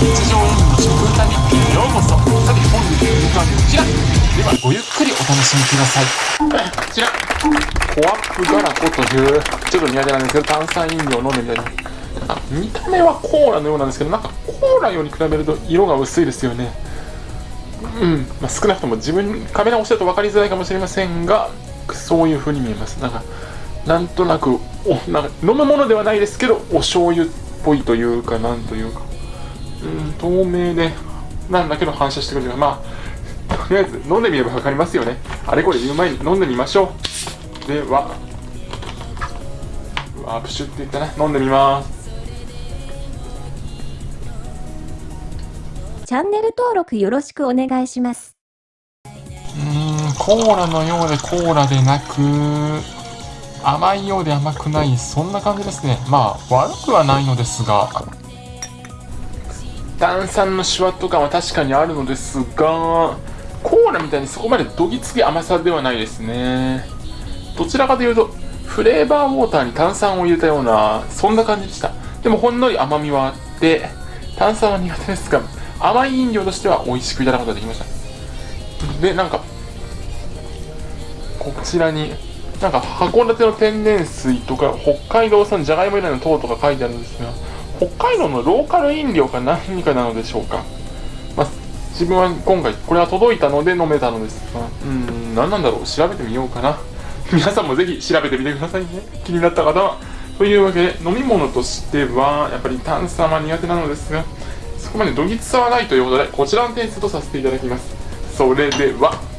日常演技の食歌日記へようこそ。さて本日の時間こちら。ではごゆっくりお楽しみください。こちらコアップガラコというちょっと苦手なんですけど炭酸飲料飲んでみたいな見た目はコーラのようなんですけどなんかコーラより比べると色が薄いですよね。うん。まあ、少なくとも自分カメラを押してると分かりづらいかもしれませんがそういう風に見えます。なんかなんとなくおなんか飲むものではないですけどお醤油っぽいというかなんというか。うん透明でなんだけど反射してくるまあとりあえず飲んでみれば分かりますよね。あれこれ言う前に飲んでみましょう。ではワープシュって言ったね飲んでみます。チャンネル登録よろしくお願いします。うんコーラのようでコーラでなく甘いようで甘くないそんな感じですね。まあ悪くはないのですが炭酸のシワット感は確かにあるのですがコーラみたいにそこまでどぎつき甘さではないですね。どちらかというとフレーバーウォーターに炭酸を入れたようなそんな感じでした。でもほんのり甘みはあって炭酸は苦手ですが甘い飲料としては美味しくいただくことができました。でなんかこちらになんか函館の天然水とか北海道産じゃがいも由来の糖とか書いてあるんですが北海道のローカル飲料か何かなのでしょうか、まあ、自分は今回これは届いたので飲めたのです。がうん何なんだろう。調べてみようかな。皆さんもぜひ調べてみてくださいね。気になった方は。というわけで飲み物としてはやっぱり炭酸は苦手なのですがそこまでどぎつさはないということでこちらの点数とさせていただきます。それでは。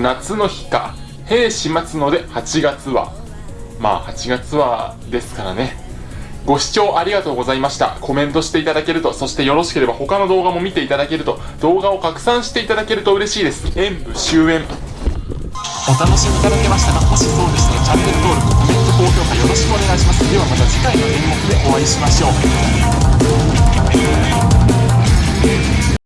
夏の日か。兵士待つので8月は。まあ8月はですからね。ご視聴ありがとうございました。コメントしていただけるとそしてよろしければ他の動画も見ていただけると動画を拡散していただけると嬉しいです。演武終演。お楽しみいただけましたかもしそうでしたらチャンネル登録コメント高評価よろしくお願いします。ではまた次回の演目でお会いしましょう。